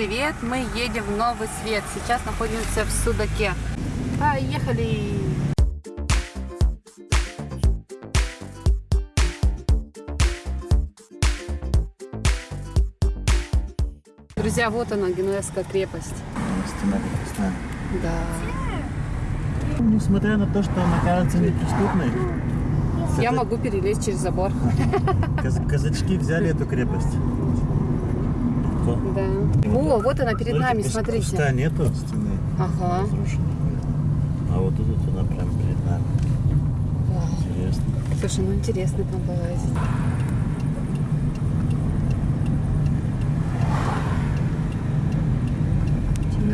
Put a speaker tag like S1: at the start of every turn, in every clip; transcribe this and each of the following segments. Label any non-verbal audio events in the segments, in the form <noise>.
S1: привет! Мы едем в Новый Свет. Сейчас находимся в Судаке. Поехали! Друзья, вот она, Генуэзская крепость.
S2: Стена крепостная.
S1: Да.
S2: Несмотря на то, что она кажется неприступной,
S1: Я могу перелезть через забор.
S2: каз- казачки взяли эту крепость. Легко.
S1: Да.
S2: И
S1: О,
S2: вот-
S1: вот она перед нами, смотрите.
S2: Куста нету стены.
S1: Ага.
S2: А вот тут вот она прям перед нами. Интересно.
S1: Слушай, ну интересно там полазить.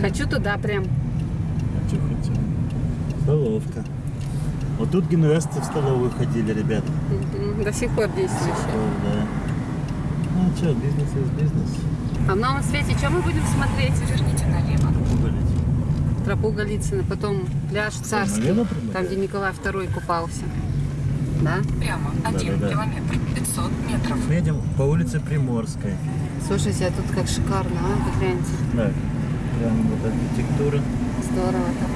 S1: Хочу туда прям.
S2: А что хотел? Столовка. Вот тут генуэзцы в столовую ходили, ребят.
S1: Мгм, До сих пор действующая.
S2: О, да. Ну что, бизнес из бизнес.
S1: А в новом свете что мы будем смотреть? Верните налево. Тропу Голицына, потом пляж Царский,
S2: налево
S1: там, где Николай II купался. Да?
S3: Прямо один
S2: Да-да-да.
S3: километр 500 метров.
S2: Мы едем по улице Приморской.
S1: Слушайте, а тут как шикарно, а? Вы гляньте.
S2: Да, прям вот архитектура.
S1: Здорово так.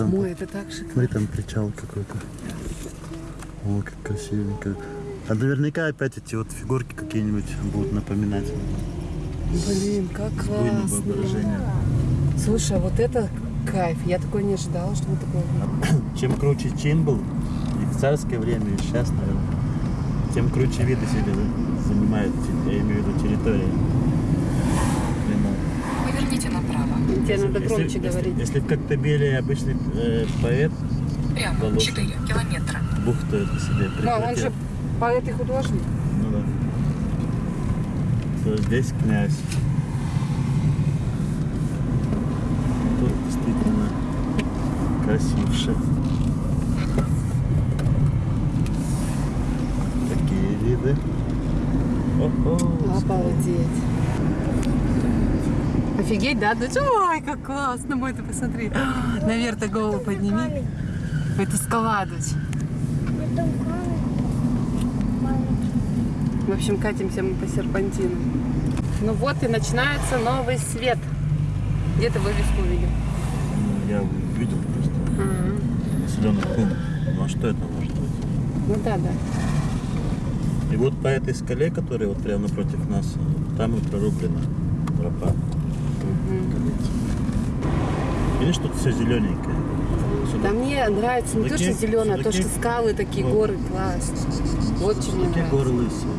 S2: Там,
S1: Ой, это так шикарно.
S2: смотри, там причал какой-то. О, как красивенько. А наверняка опять эти вот фигурки какие-нибудь будут напоминать
S1: Блин, как классно. Слушай, а вот это кайф. Я такой не ожидала, что мы такое. <coughs>
S2: Чем круче чин был, и в царское время, и сейчас, наверное, тем круче виды себе занимают, я имею в виду территории. Прямо.
S3: Поверните направо.
S1: Тебе надо
S2: Если-
S1: громче
S2: если,
S1: говорить.
S2: Если в Коктебеле обычный э, поэт
S3: Прямо
S2: Волошин.
S3: 4 километра.
S2: бухту это себе
S1: Ну, он же поэт и художник.
S2: ну да, то здесь князь. Тут действительно красивше. Такие виды. О-о,
S1: Обалдеть. Офигеть, да? Что, ой, как классно, мой, ты посмотри. <gasps> Наверх-то голову подними. Это скала, дочь. В общем, катимся мы по серпантину. Ну вот и начинается новый свет. Где ты вывеску увидел?
S2: Я увидел просто населенный пункт. Ну а что это может быть?
S1: Ну да, да.
S2: И вот по этой скале, которая вот прямо напротив нас, там и прорублена тропа. Видишь, тут все зелененькое. Сюда-
S1: Да мне нравится не то, что
S2: Судаки-
S1: зеленое, а то,
S2: судаки-
S1: что скалы такие,
S2: Вот.
S1: горы, класс. Вот что мне нравится.
S2: горы лысые.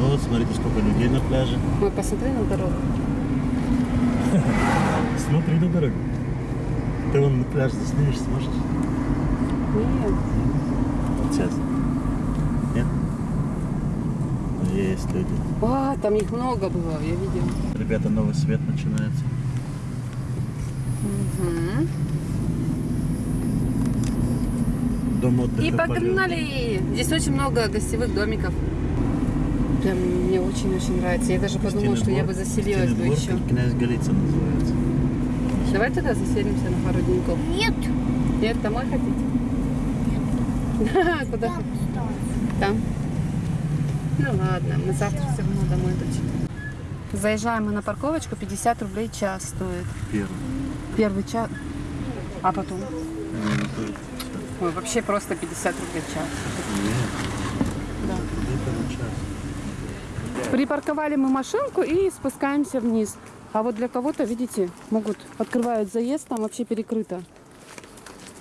S2: Ну вот, смотрите, сколько людей на пляже.
S1: Ой, посмотри на дорогу. <laughs>
S2: Смотри на дорогу. Ты вон на пляж заснимешь, сможешь?
S1: Нет.
S2: Сейчас. Нет? Ну, Есть люди.
S1: А, там их много было, я видела.
S2: Ребята, новый свет начинается.
S1: Мгм.
S2: Дом отдыха
S1: И
S2: «Полет».
S1: погнали! Здесь очень много гостевых домиков. Прям мне очень-очень нравится. Я даже подумала, что я бы заселилась бы
S2: Кристины
S1: еще.
S2: Князь Голицын называется.
S1: Давай туда заселимся на пару деньков.
S4: Нет.
S1: Нет, домой хотите? <laughs> Куда хотите? Там? Ну ладно, мы завтра все равно домой дочь. Заезжаем мы на парковочку, 50 рублей час стоит.
S2: Первый.
S1: Первый час. А потом?
S2: Ну, ну,
S1: Ой, вообще просто 50 рублей час.
S2: Нет,
S1: Да.
S2: час.
S1: Припарковали мы машинку и спускаемся вниз. А вот для кого-то, видите, могут открывают заезд, там вообще перекрыто.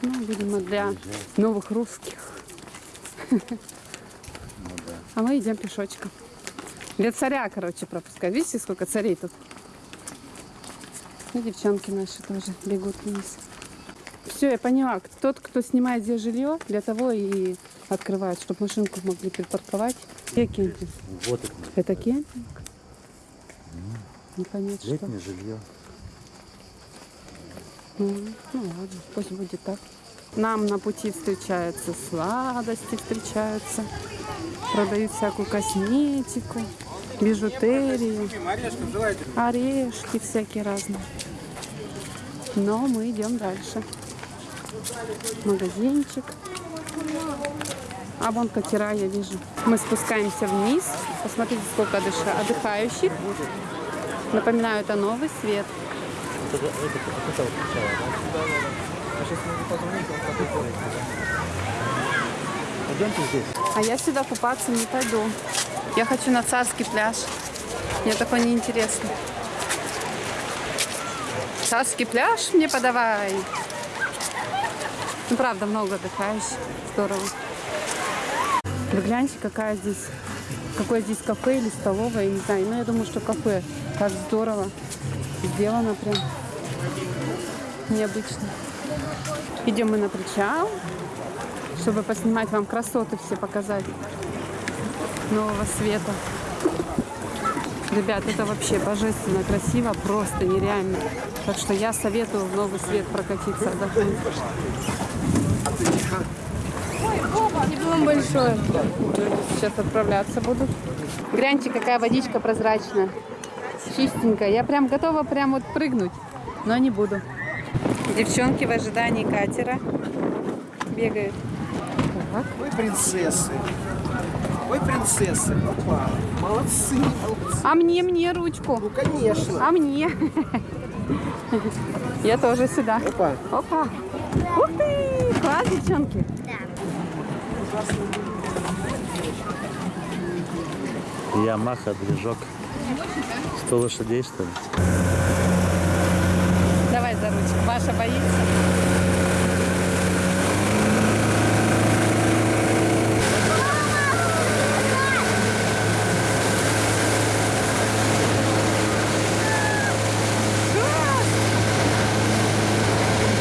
S1: Ну, видимо, для новых русских. А мы идем пешочком. Для царя, короче, пропускать. Видите, сколько царей тут? И девчонки наши тоже бегут вниз. Все, я поняла. Тот, кто снимает здесь жилье, для того и открывают, чтобы машинку могли припарковать. Где кемпинг?
S2: Вот это.
S1: Это кемпинг? Не понять, что.
S2: Летнее жилье.
S1: Ну, ну ладно, пусть будет так. Нам на пути встречаются сладости, встречаются. Продают всякую косметику. Бижутерию, орешки всякие разные. Но мы идем дальше. Магазинчик. А вон катера я вижу. Мы спускаемся вниз. Посмотрите, сколько отдыша- отдыхающих. Напоминаю, это новый свет. А я сюда купаться не пойду. Я хочу на царский пляж. Мне такое неинтересно. Царский пляж мне подавай. Ну, правда, много отдыхающих. Здорово. Вы гляньте, какая здесь, какое здесь кафе или столовая, я не знаю. Но я думаю, что кафе. Как здорово. Сделано прям необычно. Идем мы на причал, чтобы поснимать вам красоты все показать нового света. Ребят, это вообще божественно красиво, просто нереально. Так что я советую в новый свет прокатиться, отдохнуть. Диплом большой. Сейчас отправляться будут. Гляньте, какая водичка прозрачная. Чистенькая. Я прям готова прям вот прыгнуть, но не буду. Девчонки в ожидании катера бегают. Так.
S4: Вы принцессы. Вы принцессы. Опа. Молодцы, молодцы.
S1: А мне, мне ручку.
S4: Ну, конечно.
S1: А мне. Я тоже сюда.
S4: Опа.
S1: Опа. Ух ты! Класс, девчонки.
S2: Ямаха, движок. 100 лошадей, что ли?
S1: Давай за ручку. Маша боится.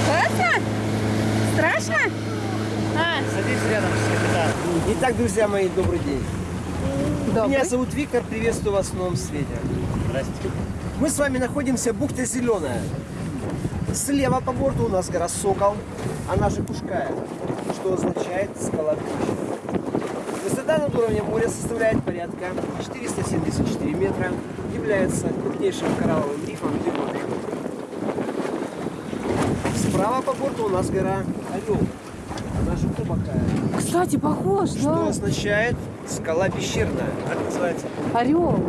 S1: Страшно? Страшно? А,
S2: Садись рядом с капитаном.
S4: Итак, друзья мои, добрый день.
S1: добрый.
S4: Меня зовут Виктор, приветствую вас в новом свете.
S2: Здрасте.
S4: Мы с вами находимся в бухте Зеленая. Слева по борту у нас гора Сокол, она же Кушкая, что означает скала Пища. Высота над уровнем моря составляет порядка 474 метра, является крупнейшим коралловым рифом в Европе. Справа по борту у нас гора Орел, она же
S1: Кстати, похож,
S4: что
S1: да?
S4: означает скала пещерная, так называется.
S1: Орел.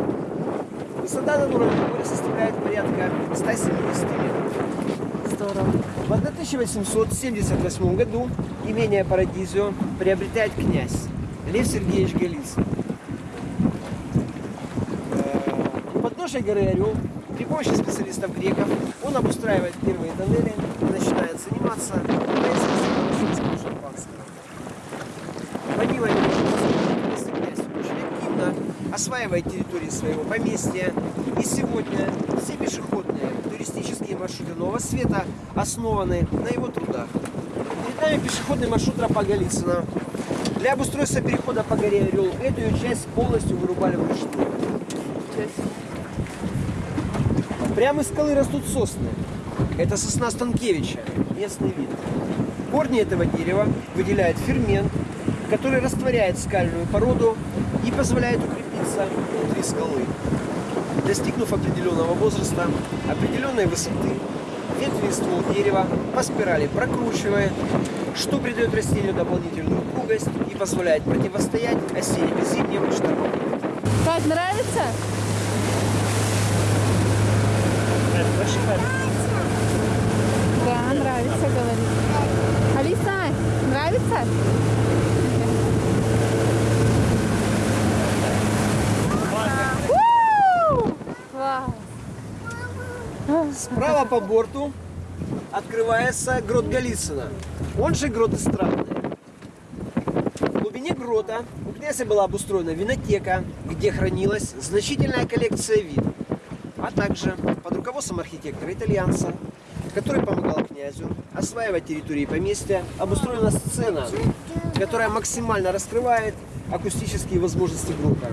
S4: Высота над уровнем моря составляет порядка 170 метров.
S1: Здорово.
S4: В 1878 году имение Парадизио приобретает князь Лев Сергеевич Голицын. Э, У подножия горы Орел при помощи специалистов греков он обустраивает первые тоннели и начинает заниматься производством шампанского. Помимо этого, если князь очень активно осваивает территории своего поместья. И сегодня все пешеходные туристические маршруты Нового Света основаны на его трудах. Перед нами пешеходный маршрут тропа Голицына. Для обустройства перехода по горе Орел эту ее часть полностью вырубали вручную. Прямо из скалы растут сосны. Это сосна Станкевича, местный вид. Корни этого дерева выделяют фермент, который растворяет скальную породу и позволяет укрепиться внутри скалы. Достигнув определенного возраста, определенной высоты, ветви ствол дерева по спирали прокручивает, что придает растению дополнительную упругость и позволяет противостоять осенним и зимним штормам.
S1: Как нравится? Да, нравится, говорит. Алиса, нравится? У! Класс.
S4: Справа по борту открывается грот Голицына, он же грот Эстрадный. В глубине грота у князя была обустроена винотека, где хранилась значительная коллекция вин, а также под руководством архитектора-итальянца, который помогал князю осваивать территории поместья, обустроена сцена, которая максимально раскрывает акустические возможности грота.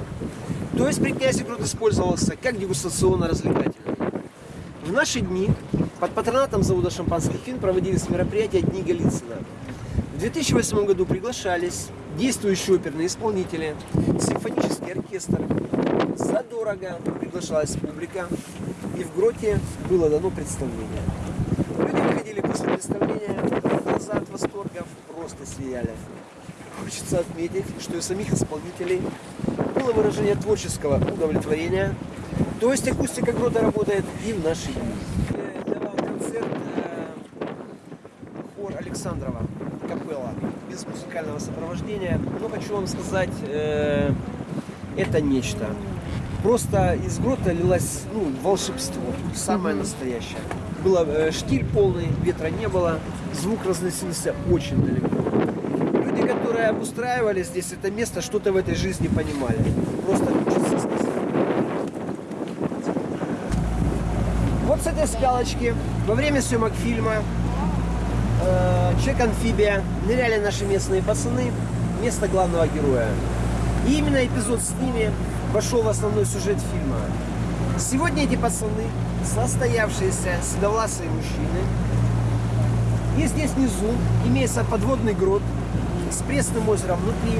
S4: То есть при князе грот использовался как дегустационно-развлекательный. В наши дни под патронатом завода шампанских фин проводились мероприятия Дни Голицына. В 2008 году приглашались действующие оперные исполнители, симфонический оркестр, задорого приглашалась публика, и в гроте было дано представление. Люди выходили после представления, глаза от восторгов просто сияли. Хочется отметить, что у самих исполнителей было выражение творческого удовлетворения. То есть акустика грота работает и в наши дни. Вам концерт э, хор Александрова, капелла, без музыкального сопровождения. Но хочу вам сказать, э, это нечто. Просто из грота лилось ну, волшебство, самое настоящее. Было э, штиль полный, ветра не было, звук разносился очень далеко. Люди, которые обустраивали здесь это место, что-то в этой жизни понимали. Просто хочется сказать. С этой скалочки во время съемок фильма э, Человек-амфибия ныряли наши местные пацаны, место главного героя. И именно эпизод с ними вошел в основной сюжет фильма. Сегодня эти пацаны состоявшиеся седовласые мужчины. И здесь внизу имеется подводный грот с пресным озером внутри,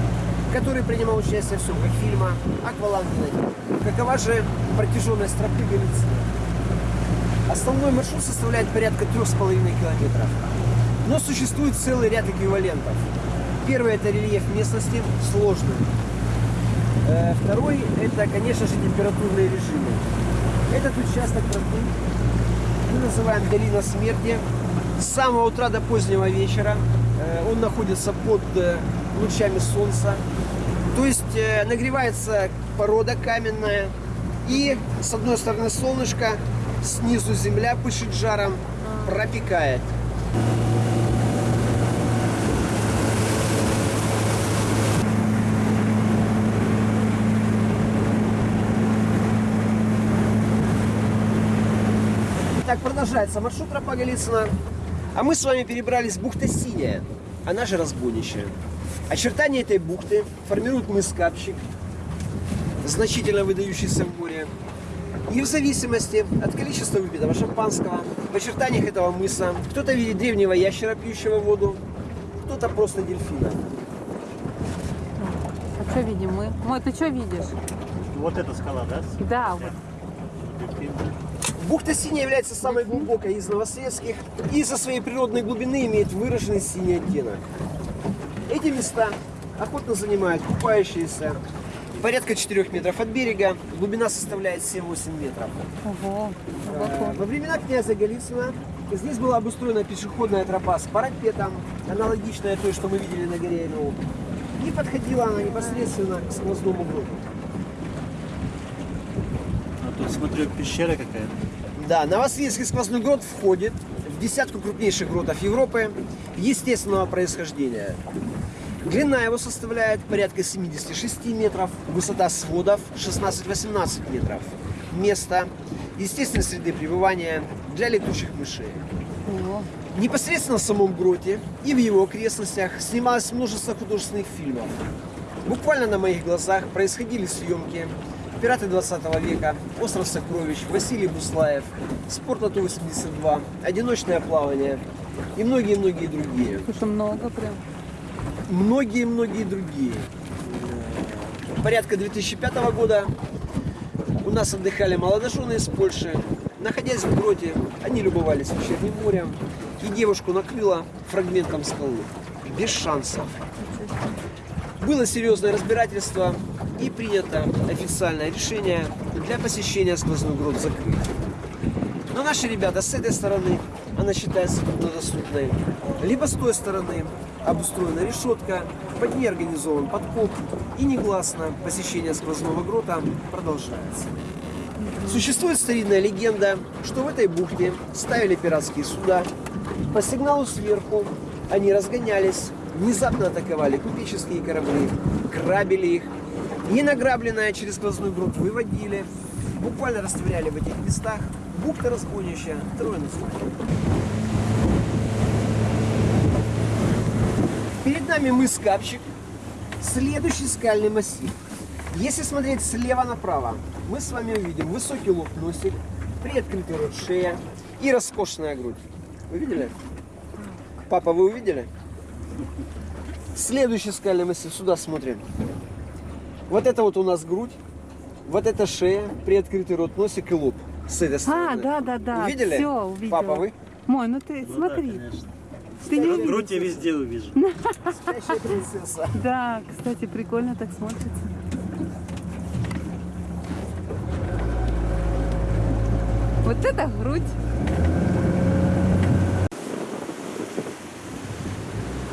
S4: который принимал участие в съемках фильма «Акваланг Какова же протяженность тропы Галицина? Основной маршрут составляет порядка 3,5 километров. Но существует целый ряд эквивалентов. Первый – это рельеф местности, сложный. Э, Второй – это, конечно же, температурные режимы. Этот участок мы называем «Долина смерти». С самого утра до позднего вечера э, он находится под э, лучами солнца. То есть нагревается порода каменная. И с одной стороны солнышко, снизу земля пышет жаром, пропекает. Так продолжается маршрут тропа Голицына. А мы с вами перебрались в бухта Синяя, она же разбойничая. Очертания этой бухты формируют мыс Капщик, значительно выдающийся в море. И в зависимости от количества выпитого шампанского, в очертаниях этого мыса кто-то видит древнего ящера, пьющего воду, кто-то просто дельфина.
S1: А что видим мы? Мой, ты что видишь?
S2: Вот эта скала, да?
S1: Да, вот.
S4: Бухта Синяя является самой глубокой из новосветских и из-за своей природной глубины имеет выраженный синий оттенок. Эти места охотно занимают купающиеся порядка 4 метров от берега, глубина составляет 7-8 метров.
S1: Ого,
S4: Э,
S1: глубоко.
S4: Во времена князя Голицына здесь была обустроена пешеходная тропа с парапетом, аналогичная той, что мы видели на горе Эльму. И подходила она непосредственно к сквозному гроду.
S2: А тут смотрю, пещера какая-то.
S4: Да, Новосветский сквозной грот входит в десятку крупнейших гротов Европы естественного происхождения. Длина его составляет порядка 76 метров, высота сводов 16-18 метров. Место естественной среды пребывания для летучих мышей.
S1: О,
S4: Непосредственно в самом гроте и в его окрестностях снималось множество художественных фильмов. Буквально на моих глазах происходили съемки «Пираты 20 века», «Остров сокровищ», «Василий Буслаев», «Спорт на Ту-82», «Одиночное плавание» и многие-многие другие.
S1: слушай, много прям.
S4: Многие-многие другие. Порядка 2005 года у нас отдыхали молодожены из Польши. Находясь в гроте, они любовались вечерним морем, и девушку накрыло фрагментом скалы. Без шансов. Было серьезное разбирательство и принято официальное решение для посещения сквозной грот закрыть. Но наши ребята с этой стороны, она считается труднодоступной, либо с той стороны обустроена решетка, под ней организован подкоп, и негласно посещение сквозного грота продолжается. Существует старинная легенда, что в этой бухте ставили пиратские суда. По сигналу сверху они разгонялись, внезапно атаковали купеческие корабли, грабили их. И награбленное через сквозной грот выводили, буквально растворяли в этих местах. Бухта разбойничья, трое названий. Перед нами мыс Капчик, следующий скальный массив. Если смотреть слева направо, мы с вами увидим высокий лоб носик, приоткрытый рот шея и роскошная грудь. Вы видели? Папа, вы увидели? Следующий скальный массив, сюда смотрим. Вот это вот у нас грудь. Вот это шея, приоткрытый рот, носик и лоб. С этой
S1: А,
S4: стороны.
S1: да, да, да.
S4: Увидели?
S1: Все, увидела.
S4: Папа, вы?
S1: Мой, ну ты
S2: Ну
S1: смотри.
S2: Да, конечно.
S1: Ты не увидел?
S2: Грудь я везде увижу. <laughs>
S4: Спящая принцесса.
S1: Да, кстати, прикольно так смотрится. Вот это грудь.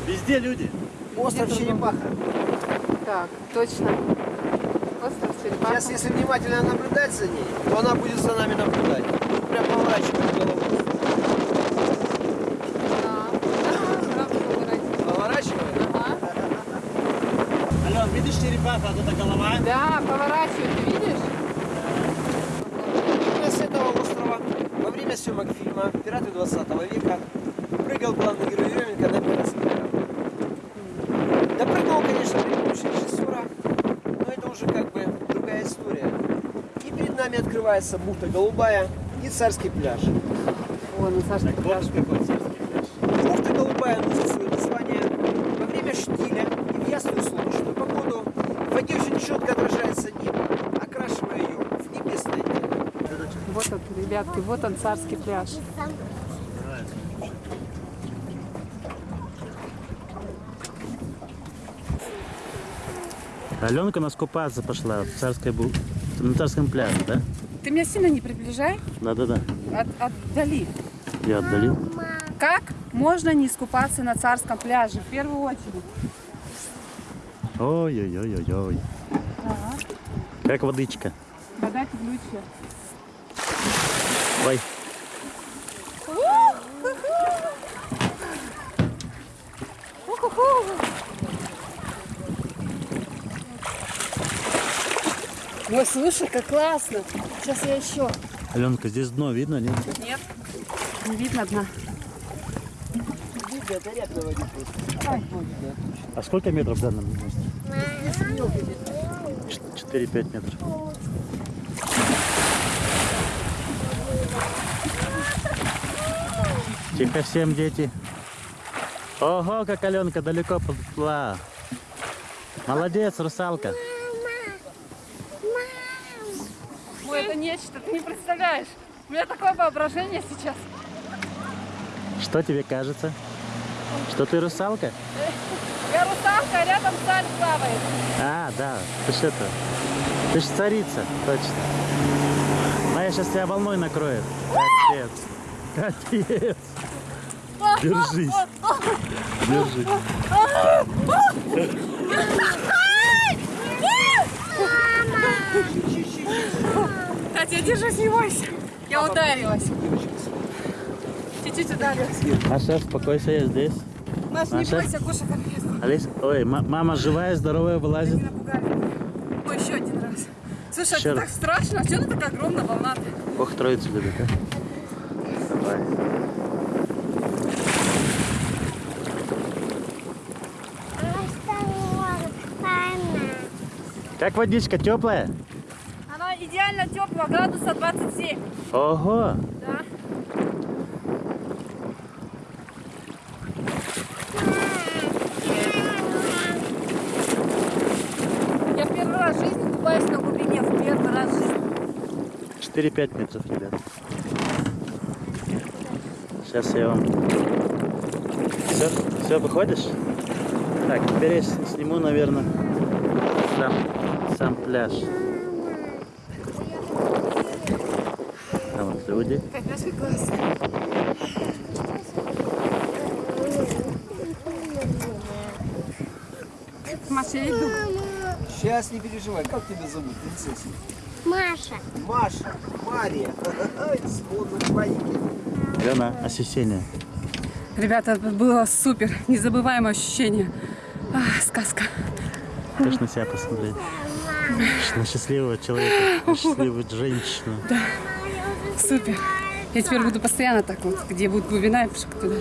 S2: Везде люди.
S4: Остров черепаха.
S1: Так, точно. Остров черепаха.
S4: Сейчас, если внимательно наблюдать за ней, то она будет за нами наблюдать. Прям поворачивать голову.
S1: Да. Да, правда, поворачивай.
S4: Поворачивает.
S1: Ага.
S2: Ален, видишь черепаха, вот эта голова?
S1: Да, поворачивай, ты видишь?
S4: Во время с этого острова, во время съемок «Пираты 20 века» прыгал главный герой Еременко на параслайдерах. Допрыгнул, конечно, при помощи режиссера, но это уже как бы другая история. И перед нами открывается бухта Голубая и Царский пляж.
S1: Вон, на Сашка
S2: Так
S1: пляж.
S2: вот какой царский пляж.
S4: Бухта Голубая носит свое название во время штиля и в ясную солнечную погоду в воде очень четко отражается небо, окрашивая ее в небесное тело.
S1: Вот он, ребятки, вот он, царский пляж.
S2: Аленка у нас купаться пошла в царской бу... на царском пляже, да?
S1: Ты меня сильно не приближай,
S2: Да-да-да.
S1: от, отдали.
S2: Я отдалил.
S1: Как можно не искупаться на царском пляже? В первую очередь.
S2: Ой-ой-ой-ой-ой. Как водичка.
S1: Вода теплючая.
S2: Ой.
S1: Ой, слушай, как классно. Сейчас я еще.
S2: Аленка, здесь дно видно, нет?
S1: Нет, не видно дна.
S2: А сколько метров в данном месте? 4-5 метров. Тихо всем, дети. Ого, как Аленка далеко подплыла. Молодец, русалка.
S1: Ой, это нечто, ты не представляешь. У меня такое воображение сейчас.
S2: Что тебе кажется? Что ты русалка?
S1: Я русалка, а рядом царь плавает.
S2: А, да, ты ж это. Ты ж царица, точно. Моя сейчас тебя волной накроет. Капец. Капец. Держись. Держись.
S1: Катя, я держусь, не бойся. Я ударилась. Чуть-чуть ударилась.
S2: Маша, успокойся, я здесь.
S1: Маш, не
S2: Маша?
S1: бойся, Гоша конкретно.
S2: Алис, ой, ма- мама живая, здоровая, вылазит.
S1: Напугали. Ой, еще один раз. Слушай,
S2: Еще
S1: это
S2: раз.
S1: так страшно. А что она такая огромная волна -то?
S2: Бог троицу любит, а? Давай. Как водичка теплая?
S1: Она идеально теплая, градуса 27.
S2: Ого!
S1: Да. Я первый раз в жизни купаюсь на глубине. В первый раз в жизни.
S2: 4-5 метров, ребят. Сейчас я вам... Все, все, выходишь? Так, теперь я сниму, наверное, сам, сам пляж. Люди.
S1: Конечно, классно. Маша, я иду.
S4: Сейчас не переживай, как тебя зовут, принцесса?
S5: Маша.
S4: Маша, Мария. К панике.
S2: Лена, ощущение.
S1: Ребята, это было супер, незабываемое ощущение. А, сказка.
S2: Хочешь на себя посмотреть? На счастливого человека, на счастливую женщину.
S1: Супер. Я теперь буду постоянно так вот, где будет глубина, я пишу туда.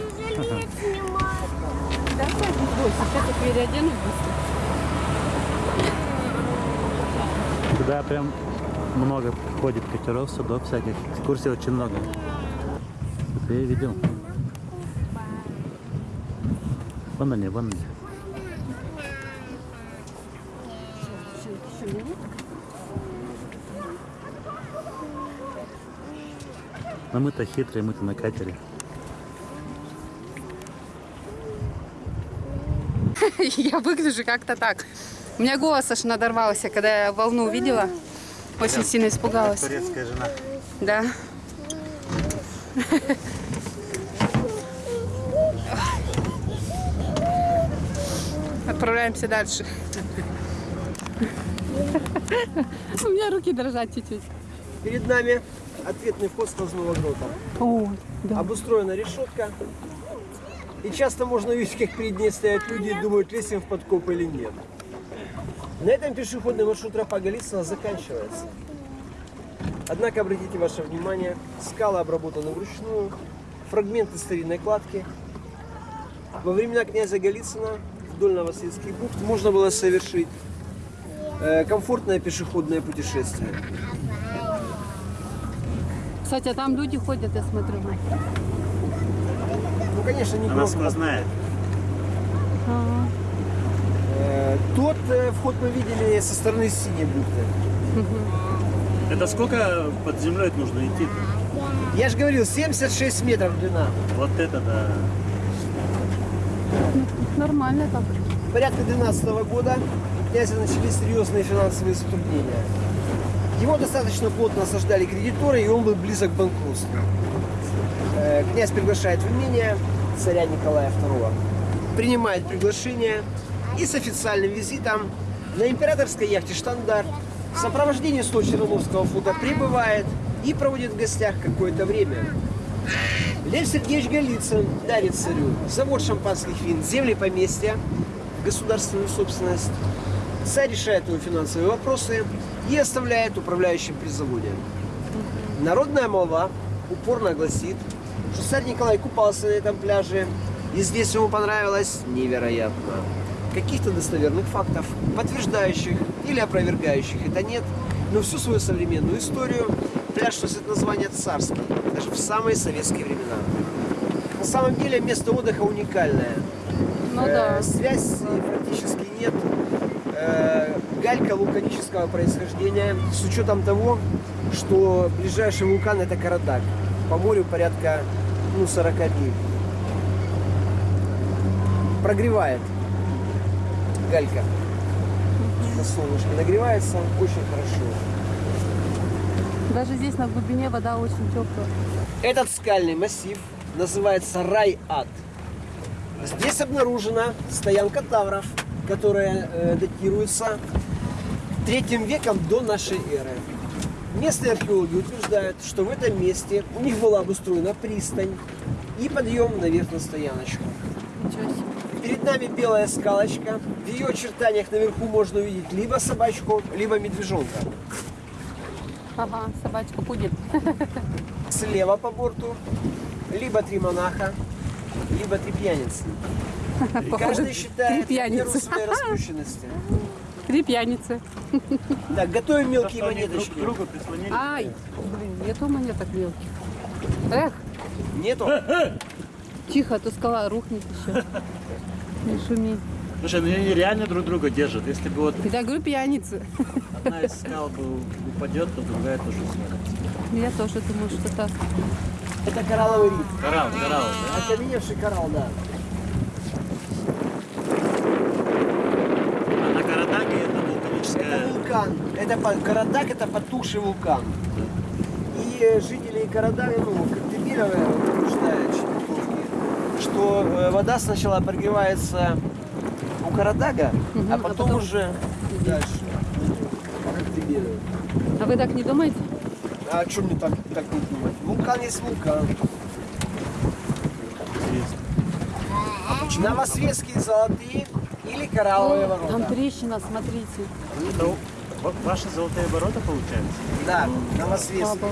S2: Туда прям много ходит катеров, судов всяких. Экскурсий очень много. Это я видел. Вон они, вон они. Но мы-то хитрые, мы-то на катере. <laughs>
S1: Я выгляжу как-то так. У меня голос аж надорвался, когда я волну увидела. Очень сильно испугалась.
S2: Турецкая жена.
S1: Да. Отправляемся дальше. У меня руки дрожат чуть-чуть.
S4: Перед нами ответный вход сквозного грота.
S1: О, да.
S4: Обустроена решетка. И часто можно видеть, как перед ней стоят люди и думают, лезть им в подкоп или нет. На этом пешеходный маршрут тропа Голицына заканчивается. Однако обратите ваше внимание, скалы обработаны вручную, фрагменты старинной кладки. Во времена князя Голицына вдоль Новосветских бухт можно было совершить э, комфортное пешеходное путешествие.
S1: Кстати, а там люди ходят, я смотрю.
S4: Ну, конечно, не
S2: Она сквозная.
S1: Ага.
S4: Э, Тот э, вход мы видели со стороны синей бухты.
S2: Это сколько под землей нужно идти?
S4: Я же говорил, 76 метров длина.
S2: Вот это да.
S1: Нормально так.
S4: Порядка 12 года у князя начались серьезные финансовые затруднения. Его достаточно плотно осаждали кредиторы, и он был близок к банкротству. Э, Князь приглашает в имение царя Николая II. Принимает приглашение и с официальным визитом на императорской яхте «Штандарт» в сопровождении 100 Черноморского флота прибывает и проводит в гостях какое-то время. Лев Сергеевич Голицын дарит царю завод шампанских вин, земли поместья, государственную собственность. Царь решает его финансовые вопросы и оставляет управляющим при заводе. Народная молва упорно гласит, что царь Николай купался на этом пляже, и здесь ему понравилось невероятно. Каких-то достоверных фактов, подтверждающих или опровергающих это нет, но всю свою современную историю пляж носит название «Царский», даже в самые советские времена. На самом деле место отдыха уникальное.
S1: Ну
S4: Э,
S1: да.
S4: Связь практически нет. Э, Галька вулканического происхождения с учетом того, что ближайший вулкан это Карадак. По морю порядка ну, 40 миль. Прогревает галька. На солнышке нагревается очень хорошо.
S1: Даже здесь на глубине вода очень теплая.
S4: Этот скальный массив называется Рай-Ад. Здесь обнаружена стоянка тавров, которая э, датируется третьим веком до нашей эры. Местные археологи утверждают, что в этом месте у них была обустроена пристань и подъем наверх на стояночку. Перед нами белая скалочка. В ее очертаниях наверху можно увидеть либо собачку, либо медвежонка.
S1: Ага, собачка будет. <laughs>
S4: Слева по борту либо три монаха, либо три пьяницы. <laughs> И
S1: Походу,
S4: каждый считает
S1: три пьяницы.
S4: своей <laughs> распущенности.
S1: Три пьяницы.
S4: Так, готовим мелкие
S2: они друг к
S4: монеточки.
S2: другу прислонились.
S1: Ай, блин, нету монеток мелких. Эх,
S4: Нету?
S1: тихо, а то скала рухнет еще. Не шуми.
S2: Слушай, ну они реально друг друга держат. Если бы вот
S1: Я говорю пьяницы.
S2: одна из скал бы упадет, то другая тоже свалится.
S1: Я тоже думаю, что так.
S4: Это коралловый риф.
S2: Коралл, коралл, да?
S4: Окаменевший коралл, да.
S2: А на Карадаге это вулканическая...
S4: Это вулкан. Это по- Карадак это потухший вулкан. И э, жители Карадага, ну, Коктебелевая утверждают что э, вода сначала прогревается у Карадага,
S1: Мгм,
S4: а
S1: а
S4: потом
S1: потом
S4: уже дальше. Коктебелева.
S1: А вы так не думаете?
S4: А что мне так, так не думать? Вулкан есть вулкан. Новосветские золотые или коралловые
S1: О,
S4: ворота.
S1: Там трещина, смотрите.
S2: Это ва- ваши золотые ворота, получается?
S4: Да, новосветские.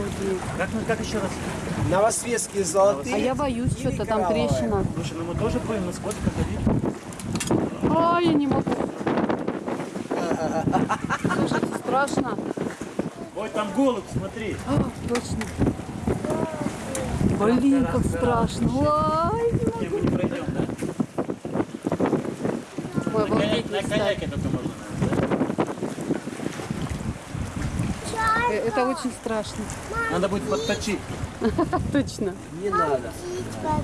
S2: Как, как еще раз?
S4: Новосветские золотые.
S1: А я боюсь, что-то там трещина.
S2: Слушай, ну мы тоже будем насколько ходить.
S1: Ой, я не могу. <laughs> Слушайте, страшно.
S2: Ой, там голубь, смотри.
S1: А, точно. Блин, как страшно. Ой,
S2: Не, мы не пройдем, да?
S1: Ой,
S2: На,
S1: обалдеть,
S2: коняке только можно?
S1: Э, Это очень страшно.
S2: Надо будет подточить. <laughs>
S1: Точно.
S4: Не надо.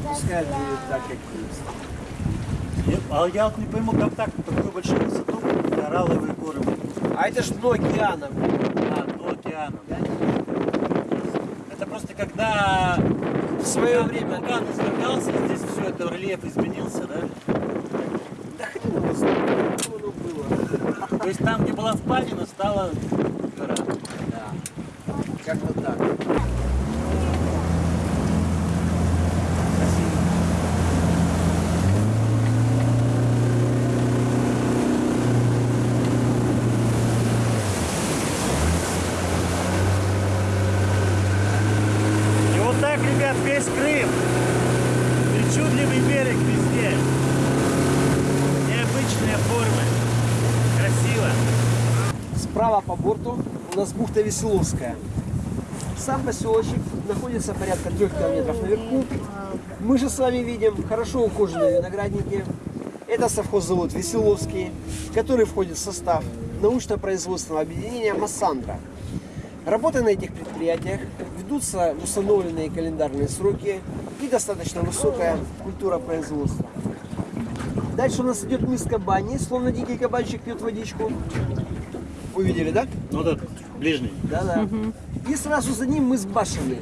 S4: Пускай будет так, как есть.
S2: А я вот не пойму, как так, такую большую высоту, коралловые горы.
S4: А это ж дно океана.
S2: А, до океана, да? Это просто когда
S4: В свое время.
S2: вулкан извергался, здесь все это рельеф изменился, да?
S4: Да хрен его знает, оно было.
S2: То есть там, где была впадина, стала гора.
S4: Да. Как-то так.
S2: И вот так, ребят, весь Крым. Причудливый берег везде. Необычные формы. Красиво.
S4: Справа по борту у нас бухта Веселовская. Сам поселочек находится порядка трех километров наверху. Мы же с вами видим хорошо ухоженные виноградники. Это совхоззавод Веселовский, который входит в состав научно-производственного объединения «Массандра». Работы на этих предприятиях ведутся в установленные календарные сроки и достаточно высокая культура производства. Дальше у нас идет мыс кабани, словно дикий кабанчик пьет водичку. Увидели, да?
S2: Ну, вот этот, ближний.
S4: Да-да. И сразу за ним мыс Башины.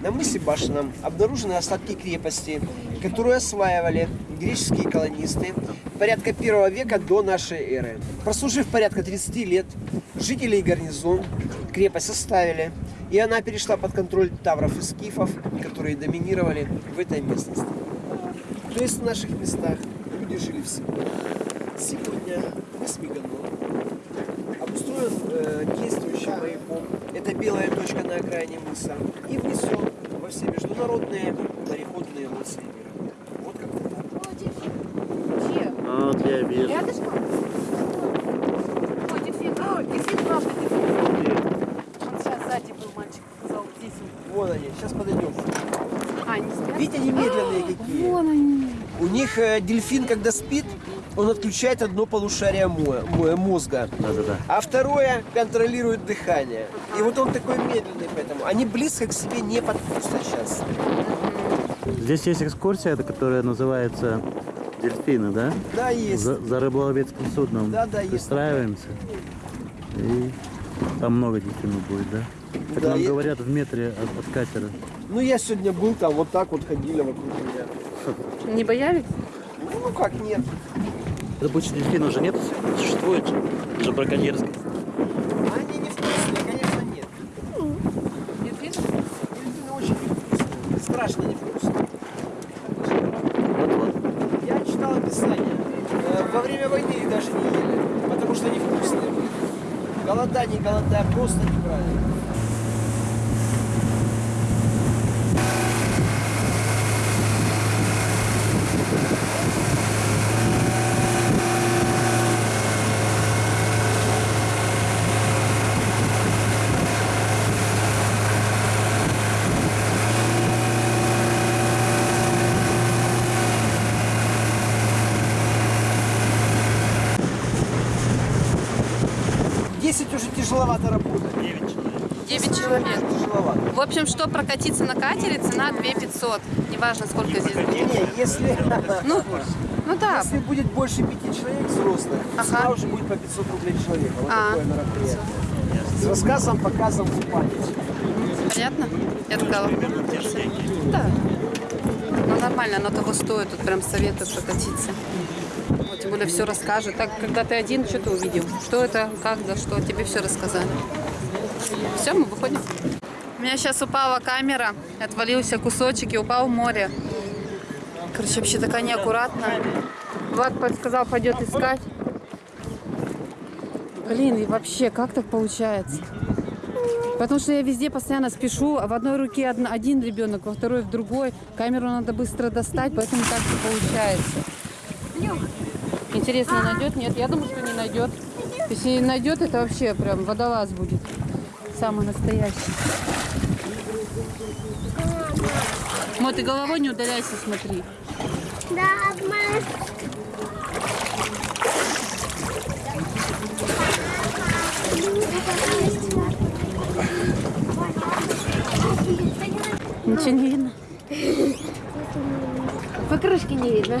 S4: На мысе Башином обнаружены остатки крепости, которую осваивали греческие колонисты порядка первого века до нашей эры. Прослужив порядка 30 лет, жители и гарнизон крепость оставили, и она перешла под контроль тавров и скифов, которые доминировали в этой местности. То есть в наших местах люди жили всегда. Сегодня мыс Меганон обустроен э, действующим маяком. Это белая точка на окраине мыса. И внесен во все международные мореходные лоции мира. Вот как
S1: Где?
S2: Вот я вижу.
S1: Рядышком? Ой, дельфин. О, дельфин, правда, дельфин. Он сейчас сзади был мальчик, сказал, он.
S4: Вон они, сейчас подойдем.
S1: А, они спят?
S4: Видите, они медленные какие.
S1: Вон они.
S4: У них э, дельфин, когда спит, он отключает одно полушарие мо- мо- мозга,
S2: Да-да-да.
S4: а второе контролирует дыхание. И вот он такой медленный поэтому. Они близко к себе не подпустят сейчас.
S2: Здесь есть экскурсия, которая называется дельфины, да?
S4: Да, есть.
S2: За, за рыболовецким судном
S4: Да, да, есть.
S2: пристраиваемся. И там много дельфинов будет, да? Как
S4: Да,
S2: нам
S4: и-
S2: говорят, в метре от, от катера.
S4: Ну, я сегодня был там, вот так вот ходили вокруг меня.
S1: Не боялись?
S4: Ну, как нет.
S2: Это больше дельфинов уже нет? Существует же. Браконьерское.
S4: Они не вкусные, конечно, нет.
S1: Дельфин?
S4: Дельфины очень невкусные. Страшно невкусные.
S2: Вот-вот.
S4: Я читал описание. Э, Во время войны их даже не ели, потому что они вкусные были. Голода, не голода, просто неправильно. В 10 уже тяжеловато работать.
S2: 9 человек.
S1: 9 человек.
S4: Тяжеловато.
S1: В общем, что прокатиться на катере, цена 2 500. Неважно, сколько здесь будет.
S4: Не, если,
S1: Ну, <laughs> ну да.
S4: если будет больше пяти человек взрослых,
S1: Ага.
S4: цена уже будет по 500 рублей человека. Вот
S1: А.
S4: такое мероприятие. С рассказом, показом, купанием.
S1: Понятно? Я сказала.
S2: Примерно те же деньги.
S1: Да. Ну нормально, оно того стоит. Тут прям советую прокатиться. Тем более все расскажет. Так, когда ты один, что ты увидел? Что это, как, да что? Тебе все рассказали. Все, мы выходим. У меня сейчас упала камера, отвалился кусочек и упал в море. Короче, вообще такая неаккуратная. Влад подсказал, пойдет искать. Блин, и вообще, как так получается? Потому что я везде постоянно спешу, а в одной руке один ребенок, во второй в другой. Камеру надо быстро достать, поэтому так и получается. Интересно, найдет? Нет, я думаю, что не найдет. Если не найдет, это вообще прям водолаз будет. Самый настоящий. Мо, ты головой не удаляйся, смотри.
S5: Да.
S1: Ничего не видно.
S5: Покрышки не видно.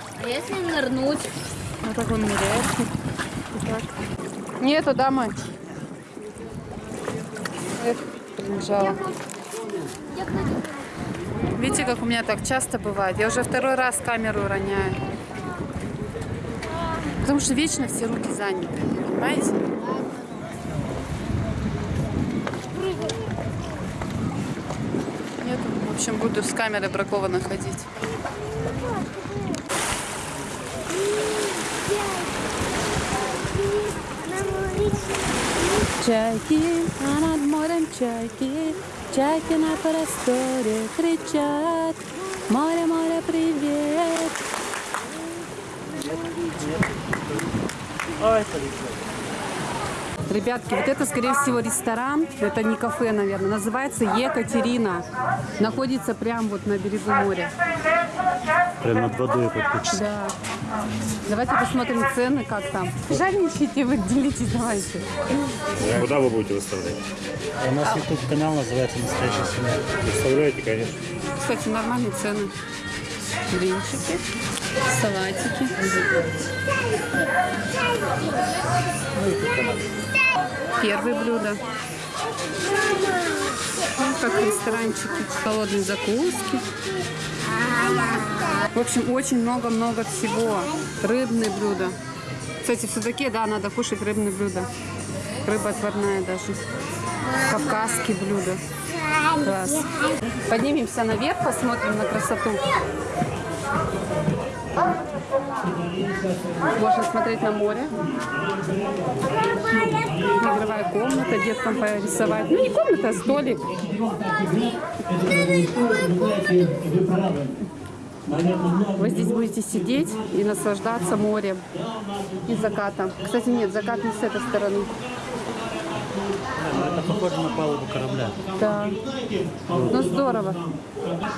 S5: А если нырнуть?
S1: Вот так он ныряет. Вот. Нету, да, мать? Эх, прибежала. Видите, как у меня так часто бывает? Я уже второй раз камеру роняю. Потому что вечно все руки заняты, понимаете? Нет, в общем, буду с камерой бракованно ходить. Чайки, а над морем чайки, чайки на просторе кричат. Море, море, привет. Ребятки, вот это, скорее всего, ресторан. Это не кафе, наверное. Называется Екатерина. Находится прямо вот на берегу моря.
S2: Прям над водой подключится.
S1: Да. Давайте посмотрим цены, как там. Жадничайте вы, делитесь, давайте.
S6: Куда вы будете выставлять?
S2: У нас YouTube канал называется «Настоящая семья».
S6: Выставляете, конечно.
S1: Кстати, нормальные цены. Блинчики, салатики. Первое блюдо. Ну, как ресторанчики, холодные закуски. В общем, очень много-много всего. Рыбные блюда. Кстати, в судаке, да, надо кушать рыбные блюда. Рыба отварная даже. Кавказские блюда. Класс. Поднимемся наверх, посмотрим на красоту. Можно смотреть на море. Игровая комната, деткам порисовать. Ну, не комната, а столик. Вы здесь будете сидеть и наслаждаться морем и закатом. Кстати, нет, закат не с этой стороны.
S2: Это похоже на палубу корабля.
S1: Да. Ну, здорово.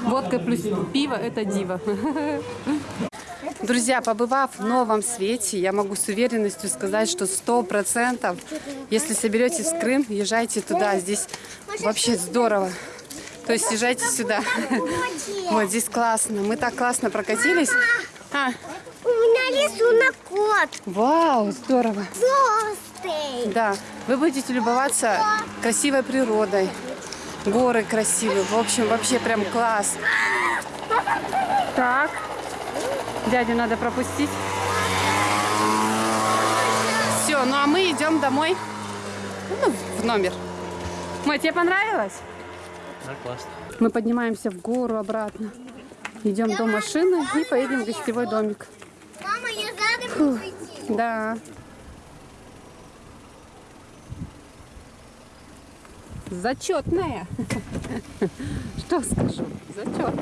S1: Водка плюс пиво – это диво. <laughs> Друзья, побывав в новом свете, я могу с уверенностью сказать, что сто процентов, если соберетесь в Крым, езжайте туда. Здесь вообще здорово. То есть езжайте сюда. Вот здесь классно. Мы так классно прокатились. А,
S5: У меня рисунок кот.
S1: вау, здорово.
S5: Толстый.
S1: Да, вы будете любоваться красивой природой. Горы красивые. В общем, вообще прям класс. Так. Дядю надо пропустить. Все, ну а мы идем домой. Ну, в номер. Мать, тебе понравилось?
S2: Да, классно.
S1: Мы поднимаемся в гору обратно. Идем до машины и поедем в гостевой домик.
S5: Мама, я задом прийти.
S1: Да. Зачетная. <laughs> Что скажу? Зачет.